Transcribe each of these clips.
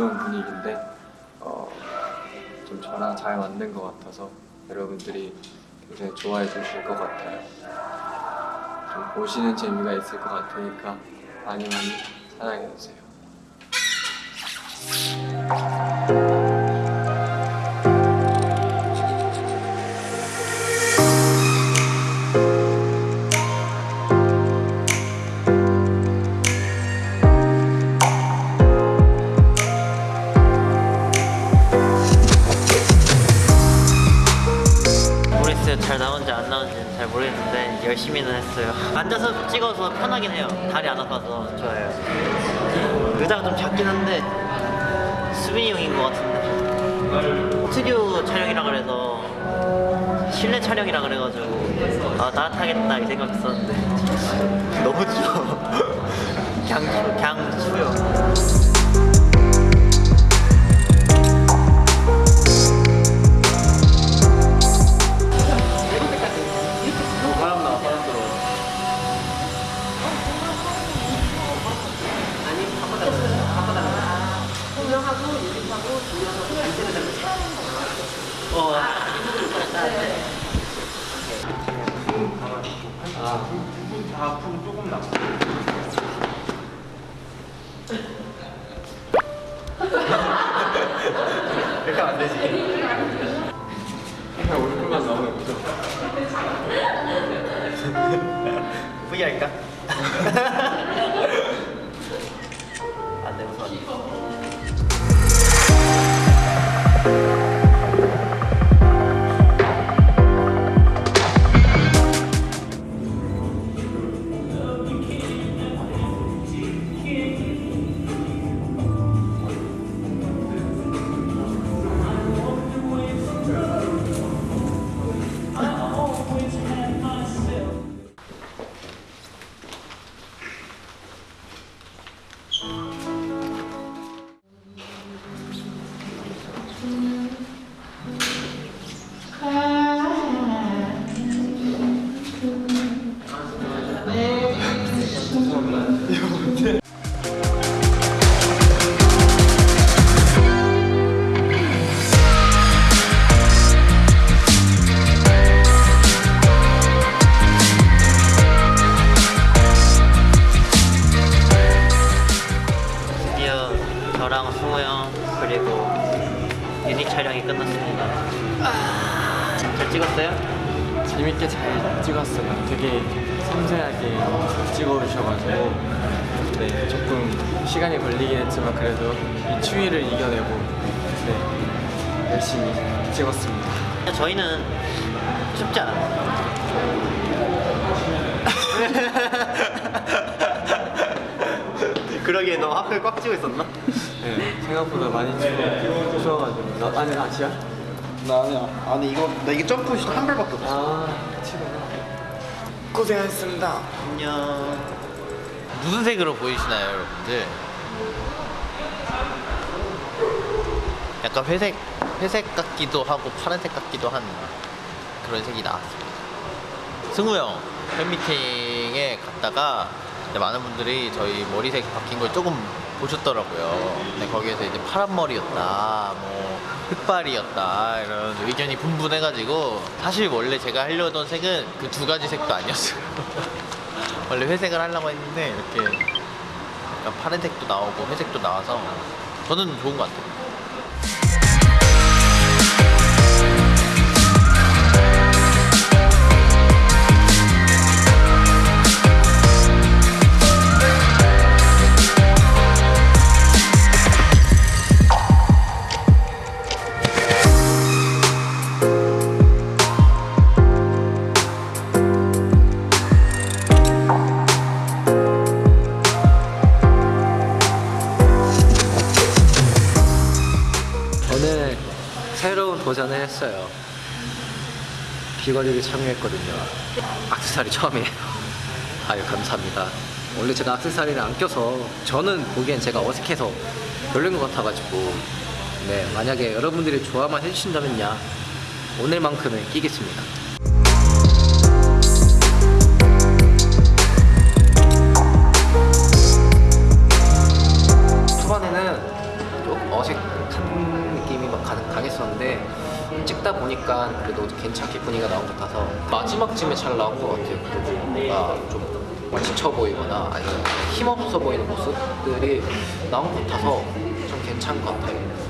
어두운 분위기인데 어, 좀 저랑 잘 맞는 것 같아서 여러분들이 굉장히 좋아해 주실 것 같아요. 좀 보시는 재미가 있을 것 같으니까 많이 많이 사랑해 주세요. 잘 나온지 안 나온지는 잘 모르겠는데 열심히는 했어요. 앉아서 찍어서 편하긴 해요. 다리 안 아파서 좋아요. 의자가 좀 작긴 한데 수빈이 형인 것 같은데 스튜디오 촬영이라 그래서 실내 촬영이라 그래가지고 아 따뜻하겠다 이 생각했었는데 너무 추워. 그냥 추- 그냥 추워요. 그렇게 안 되지. 그냥 얼굴만 나오면 무서워. V 할까? 네 조금 시간이 걸리긴 했지만 그래도 이 추위를 이겨내고 네 열심히 찍었습니다. 저희는 춥지 않아요. 그러기에 너 하필 꽉 찍고 있었나? 네 생각보다 많이 추워 추워가지고 나 아니 아시아? 나 아니야. 아니 이거 나 이게 점프 한 발밖에 없어. 아 치구나. 고생하셨습니다. 안녕. 무슨 색으로 보이시나요, 여러분들? 약간 회색, 회색 같기도 하고 파란색 같기도 한 그런 색이 나왔습니다. 승우 형 팬미팅에 갔다가 많은 분들이 저희 머리색 바뀐 걸 조금 보셨더라고요. 근데 거기에서 이제 파란 머리였다, 뭐 흑발이었다 이런 의견이 분분해가지고 사실 원래 제가 하려던 색은 그 두 가지 색도 아니었어요. 원래 회색을 하려고 했는데 이렇게 파란색도 나오고 회색도 나와서 저는 좋은 것 같아요. 귀걸이를 참여했거든요. 악세사리 처음이에요. 아유 감사합니다. 원래 제가 악세사리를 안 껴서 저는 보기엔 제가 어색해서 별로인 것 같아가지고 네 만약에 여러분들이 좋아만 해주신다면야 오늘만큼은 끼겠습니다. 약간 그래도 괜찮게 분위기가 나온 것 같아서 마지막쯤에 잘 나온 것 같아요. 그리고 뭔가 좀 지쳐 보이거나 아니면 힘없어 보이는 모습들이 나온 것 같아서 좀 괜찮은 것 같아요.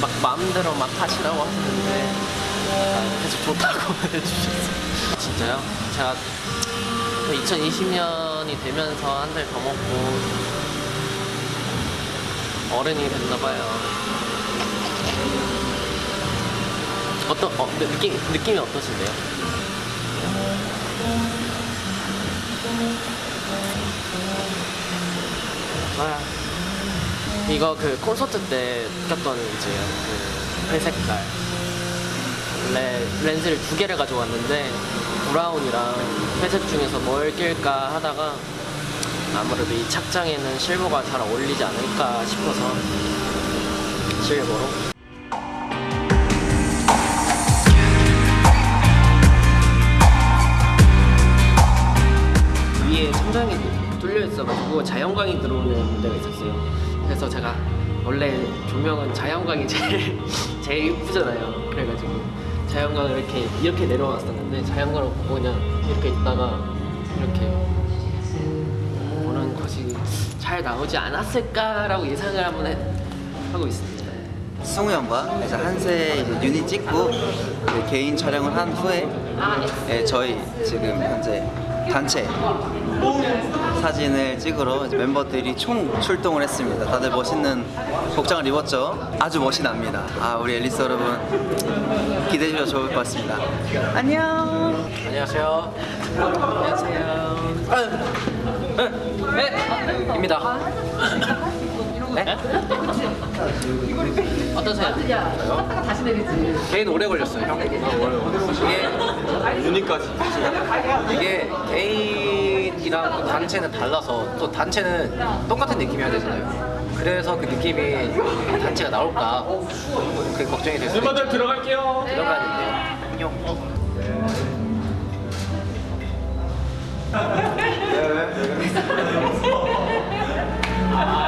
막 마음대로 막 하시라고 하시는데 약간 계속 좋다고 해주셨어요. 진짜요? 제가 2020년이 되면서 한 달 더 먹고 어른이 됐나봐요. 어떤 어, 느- 느낌 느낌이 어떠신데요? 아, 이거 그 콘서트 때 꼈던 이제 그 회색깔. 원래 렌즈를 두 개를 가져왔는데 브라운이랑 회색 중에서 뭘 낄까 하다가 아무래도 이 착장에는 실버가 잘 어울리지 않을까 싶어서 실버로 있어가지고 자연광이 들어오는 데가 있었어요. 그래서 제가 원래 조명은 자연광이 제일 제일 이쁘잖아요. 그래가지고 자연광을 이렇게 이렇게 내려왔었는데 자연광을 보고 그냥 이렇게 있다가 이렇게 보는 것이 잘 나오지 않았을까라고 예상을 한번 해, 하고 있습니다. 승우 형과 이제 한세 이제 유닛 찍고 개인 촬영을 한 후에 예, 저희 지금 현재 단체 사진을 찍으러 멤버들이 총 출동을 했습니다. 다들 멋있는 복장을 입었죠. 아주 멋이 납니다. 아 우리 앨리스 여러분 기대해 주셔도 좋을 것 같습니다. 안녕. 안녕하세요. 안녕하세요. 네, 입니다. 네? 어떠세요? 개인 오래 걸렸어요, 형. 이게 유니까지. 이게 개인이랑 또 단체는 달라서 또 단체는 똑같은 느낌이어야 되잖아요. 그래서 그 느낌이 단체가 나올까 그게 걱정이 됐어요. 멤버들 들어갈게요. 들어가는데 안녕.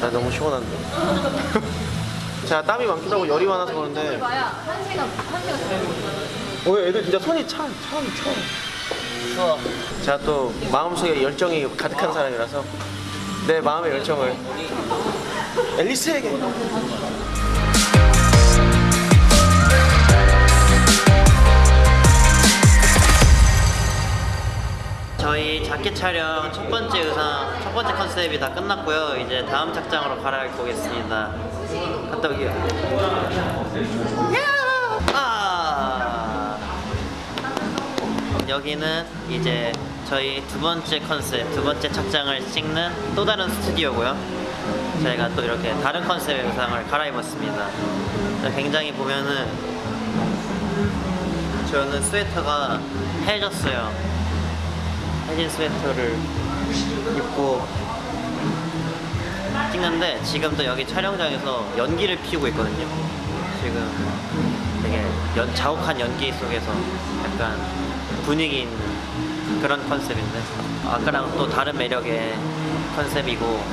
난 너무 시원한데. 제가 땀이 많기도 하고 열이 많아서 그런데 어, 애들 진짜 손이 차, 차, 차. 추워. 제가 또 마음속에 열정이 가득한 사람이라서 내 마음의 열정을 앨리스에게 저희 자켓 촬영 첫 번째 의상, 첫 번째 컨셉이 다 끝났고요. 이제 다음 착장으로 갈아입고 오겠습니다. 갔다 오게요. 아! 여기는 이제 저희 두 번째 컨셉, 두 번째 착장을 찍는 또 다른 스튜디오고요. 저희가 또 이렇게 다른 컨셉의 의상을 갈아입었습니다. 굉장히 보면은 저는 스웨터가 해졌어요. 해진 스웨터를 입고 찍는데 지금 또 여기 촬영장에서 연기를 피우고 있거든요. 지금 되게 연, 자욱한 연기 속에서 약간 분위기 있는 그런 컨셉인데 아까랑 또 다른 매력의 컨셉이고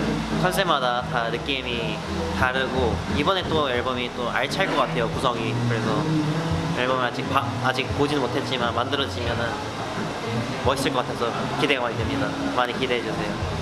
컨셉마다 다 느낌이 다르고 이번에 또 앨범이 또 알찰 것 같아요 구성이 그래서 앨범을 아직 바- 아직 보지는 못했지만 만들어지면은 멋있을 것 같아서 기대가 많이 됩니다 많이 기대해 주세요.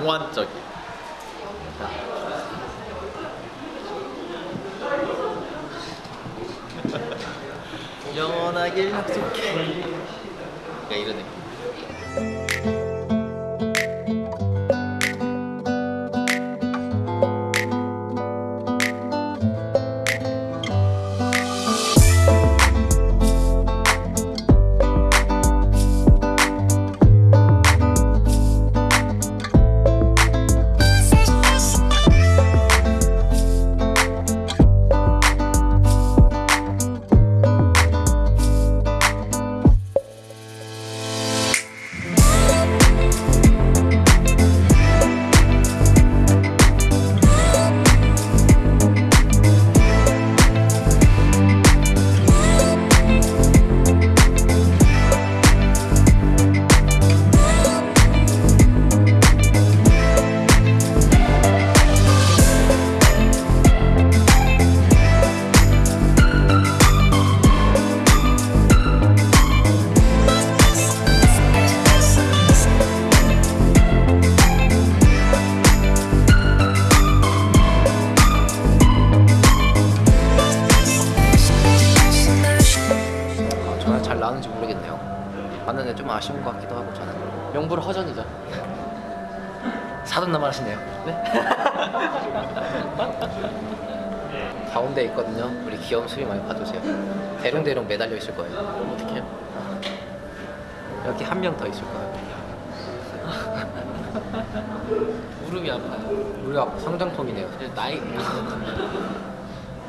몽환적인. 영원하길 약속해. 그러니까 이런 느낌. 나오는지 모르겠네요. 봤는데 좀 아쉬운 것 같기도 하고 저는 명불 허전이죠. 사돈나만 하시네요. 네? 가운데 있거든요. 우리 귀여운 수비 많이 봐주세요. 대롱대롱 매달려 있을 거예요. 어떻게 해요? 여기 한 명 더 있을 거예요. 무릎이 아파요. 우리가 성장통이네요. 나이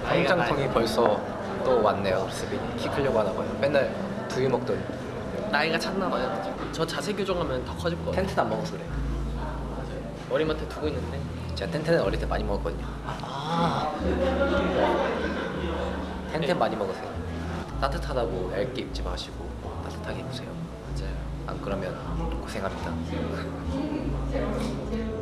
성장통이 벌써 또 왔네요. 수빈이 키 크려고 하나 봐요. 맨날 두유 먹더니 나이가 찼나 봐요. 저 자세 교정하면 더 커질 거. 텐트는 안 먹어서 그래. 머리맡에 두고 있는데 제가 텐트는 어릴 때 많이 먹었거든요. 아 텐트 많이 먹으세요. 따뜻하다고 얇게 입지 마시고 따뜻하게 입으세요. 맞아요. 안 그러면 고생합니다.